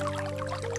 Música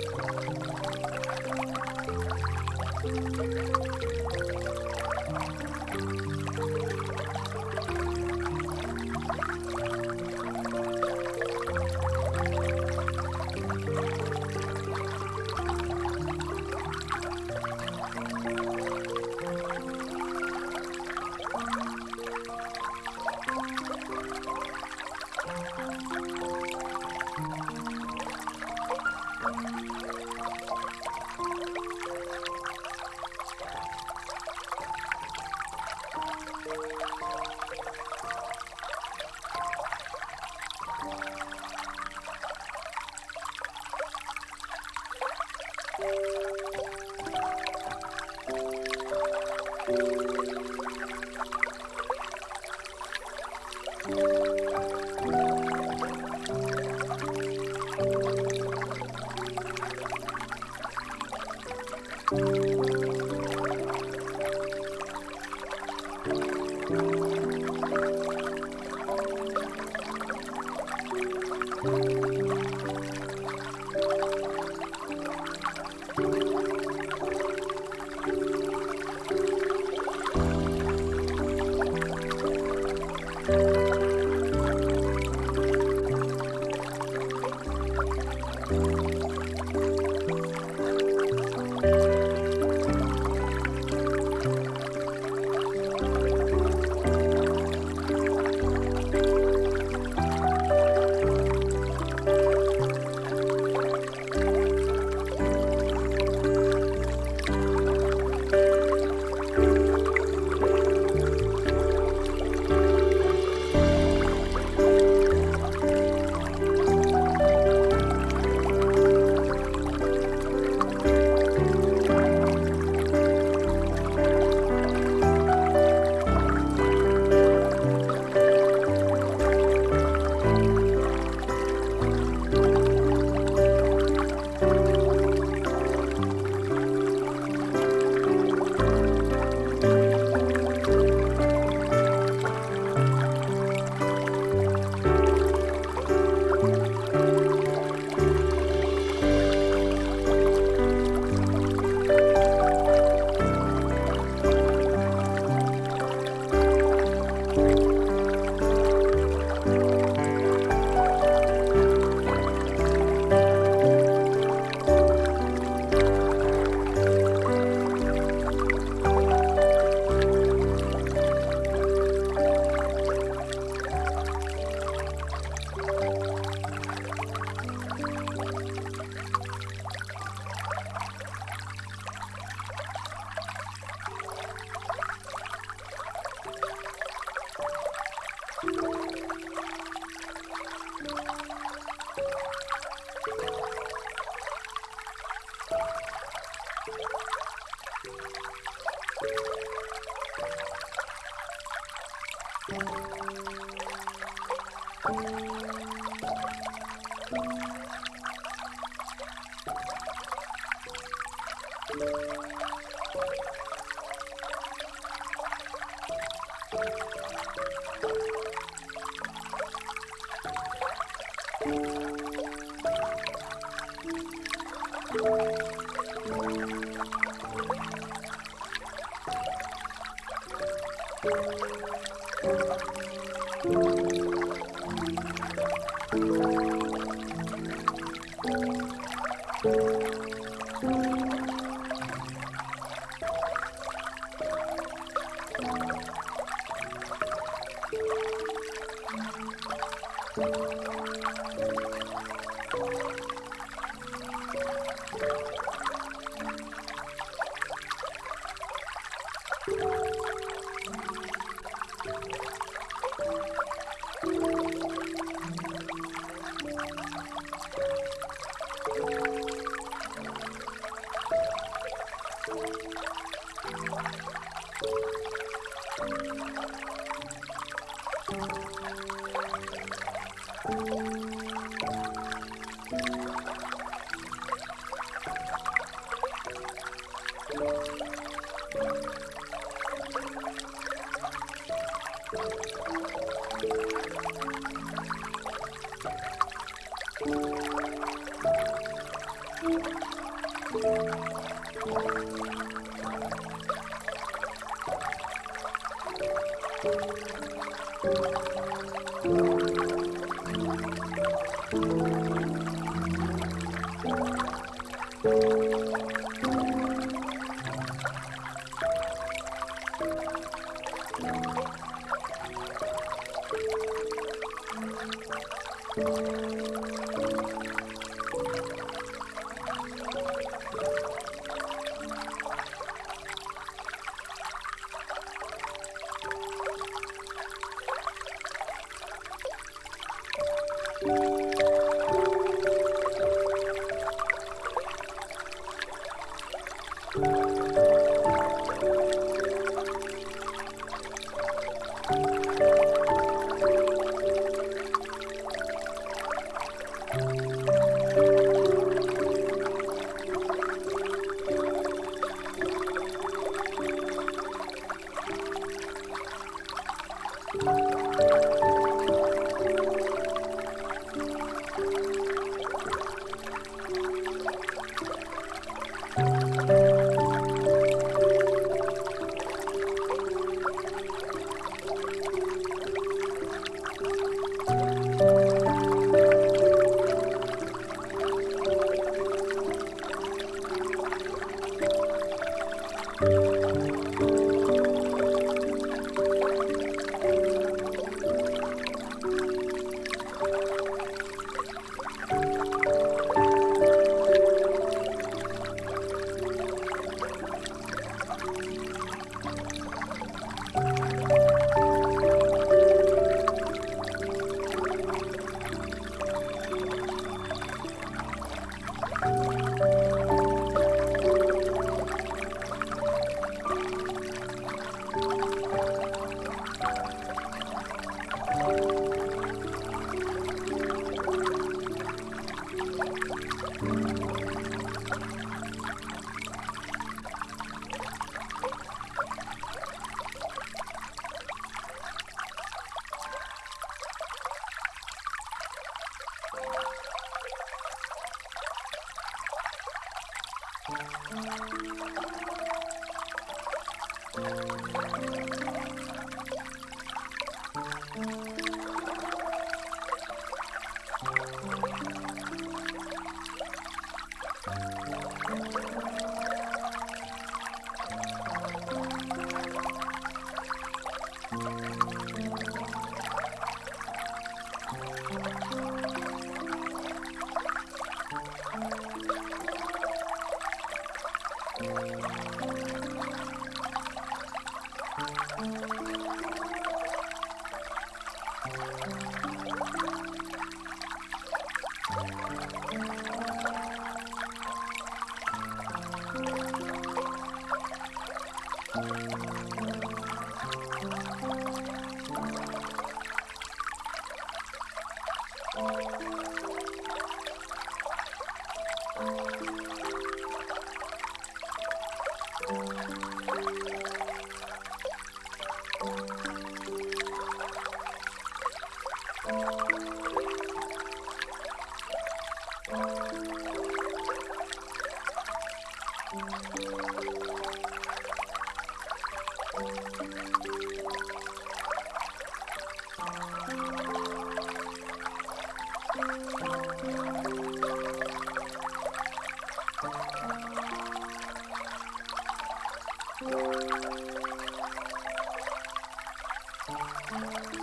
Thank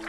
you.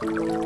Thank you.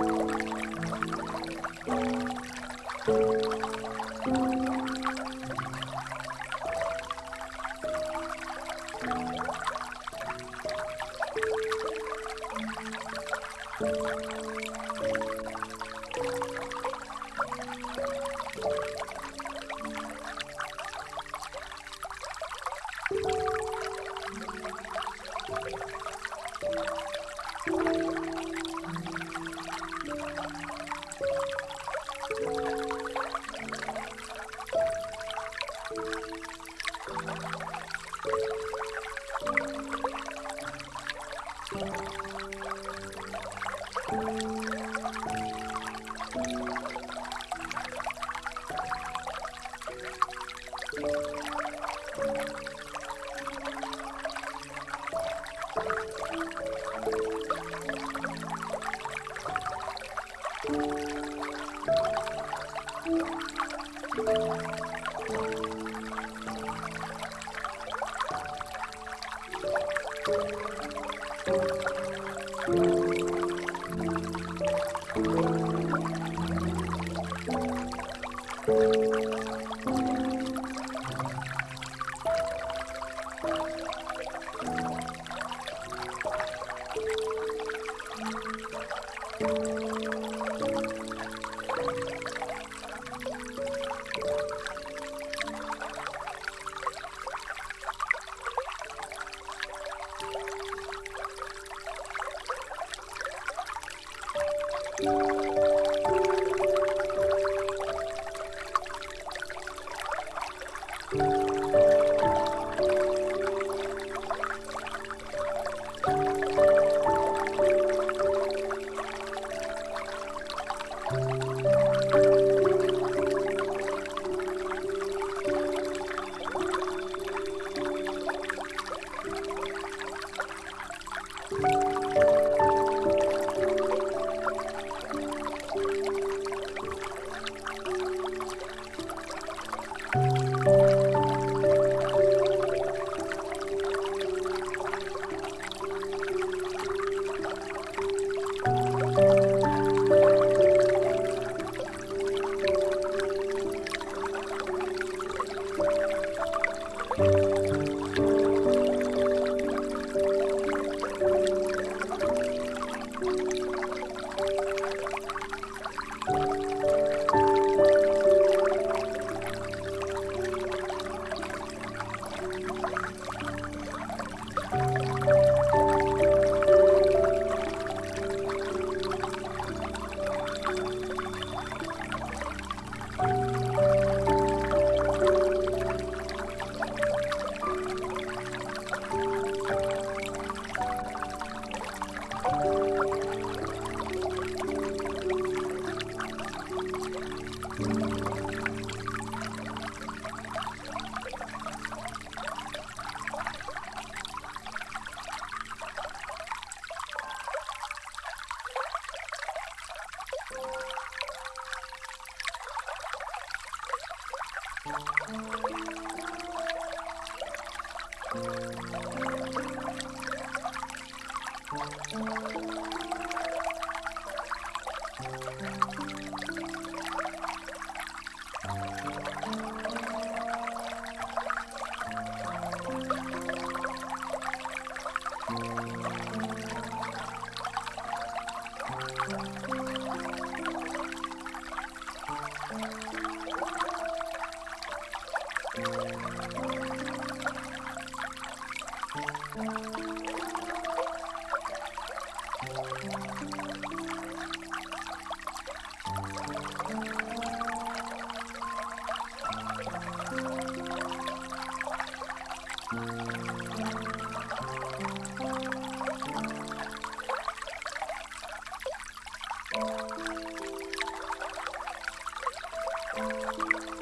Thank you.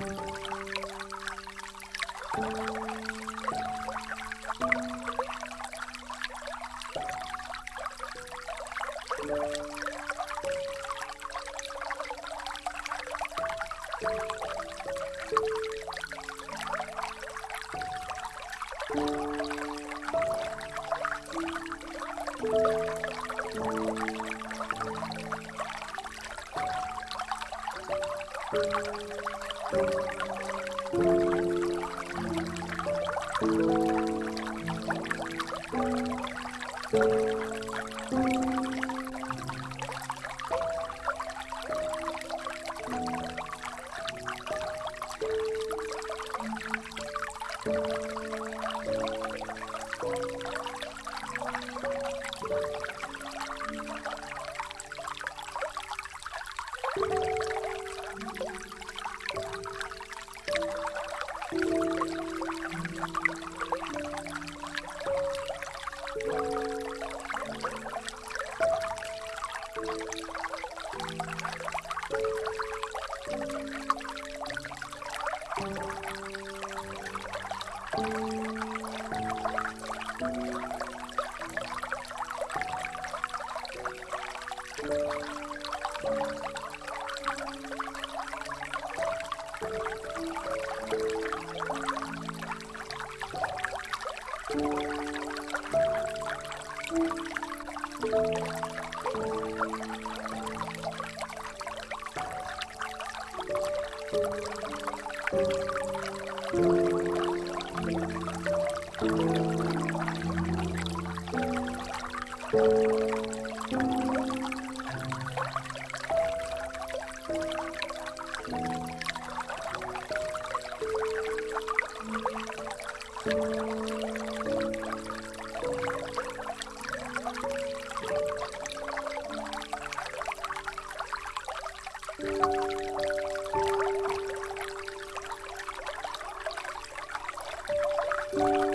Thank you. Thank you.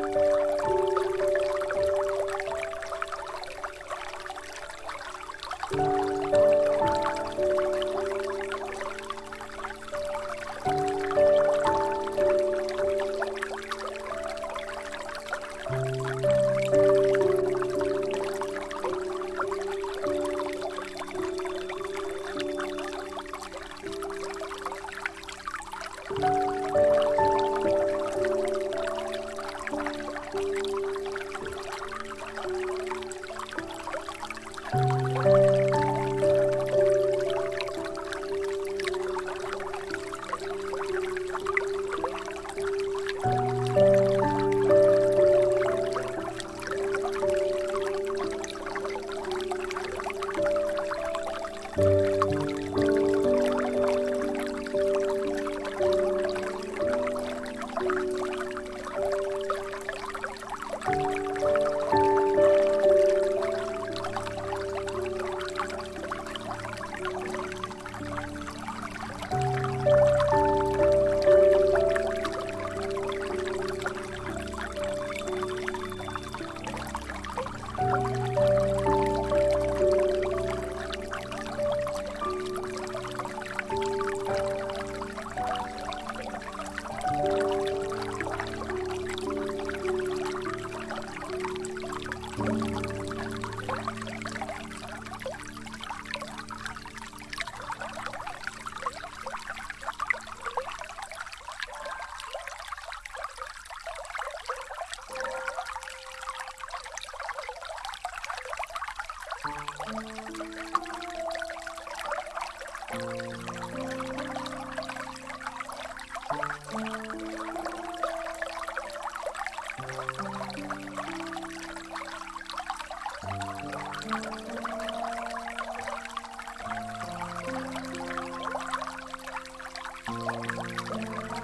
Thank you.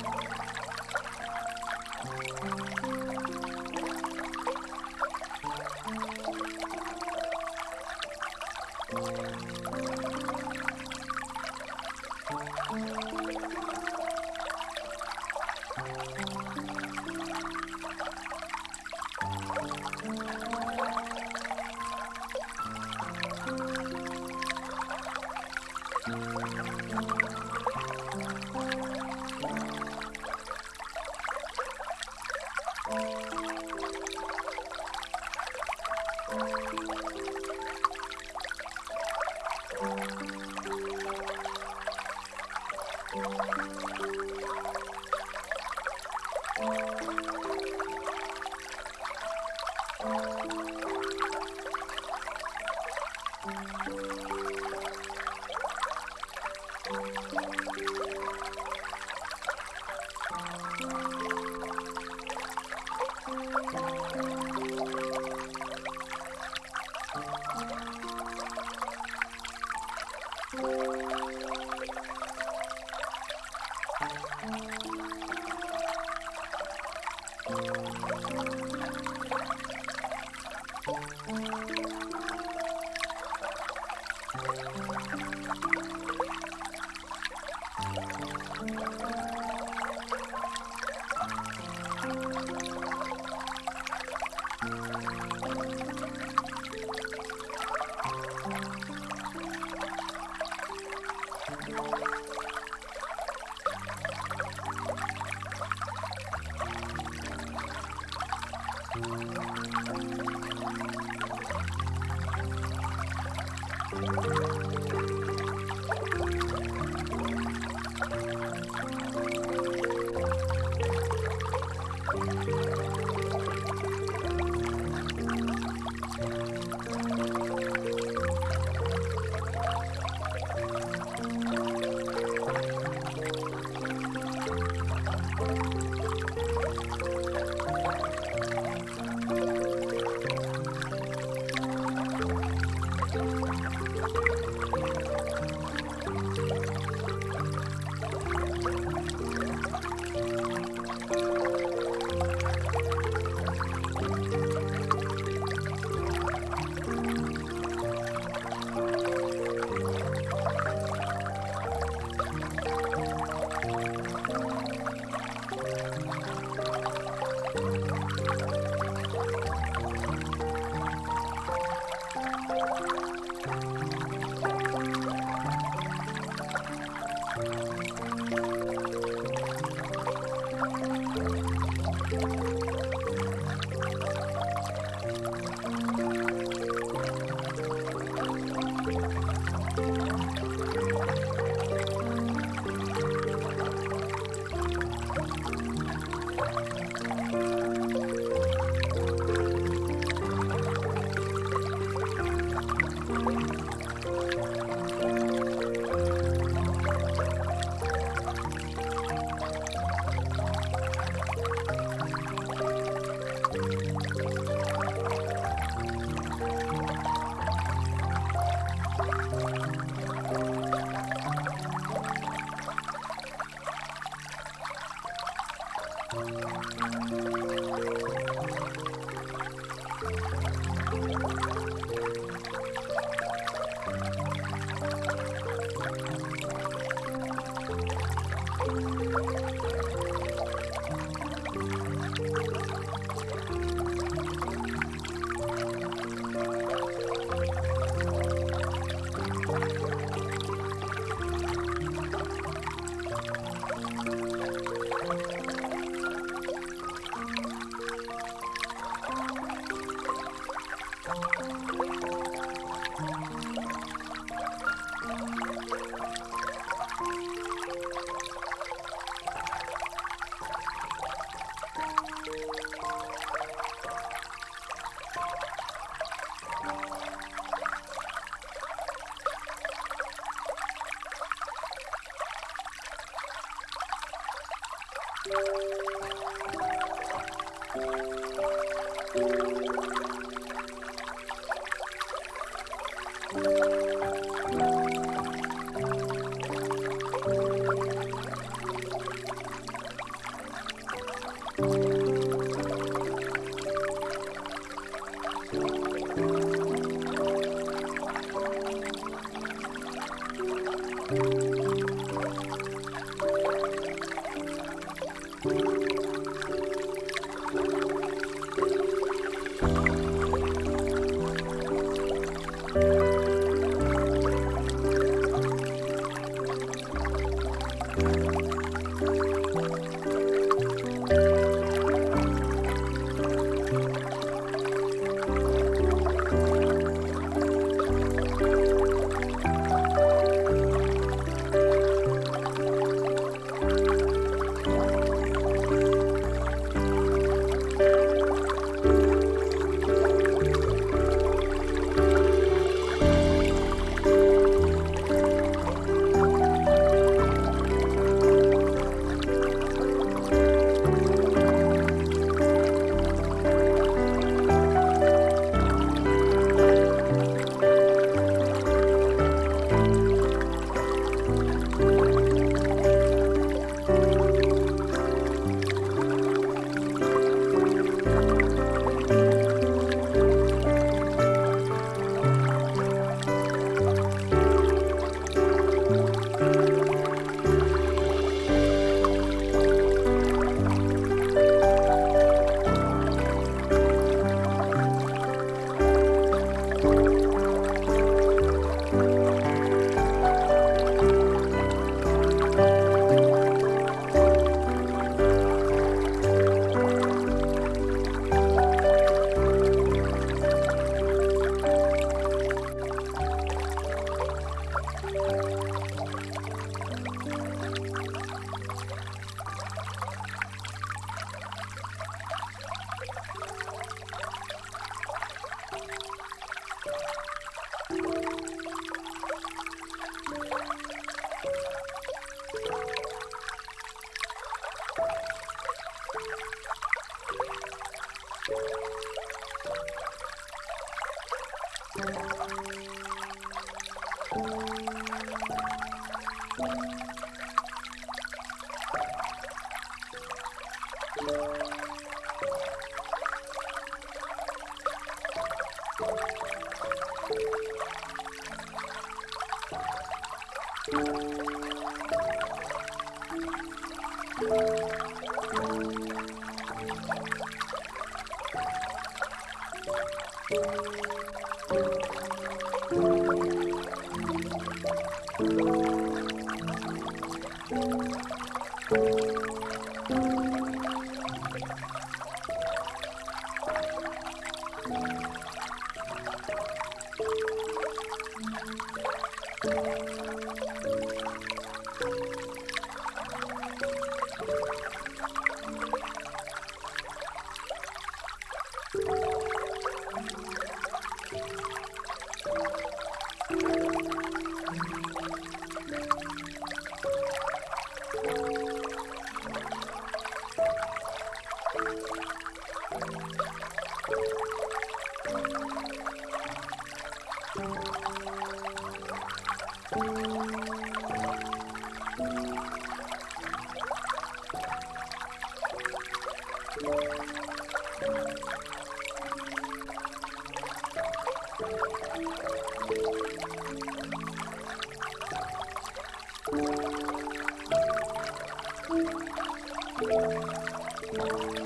Música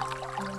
Mm-hmm.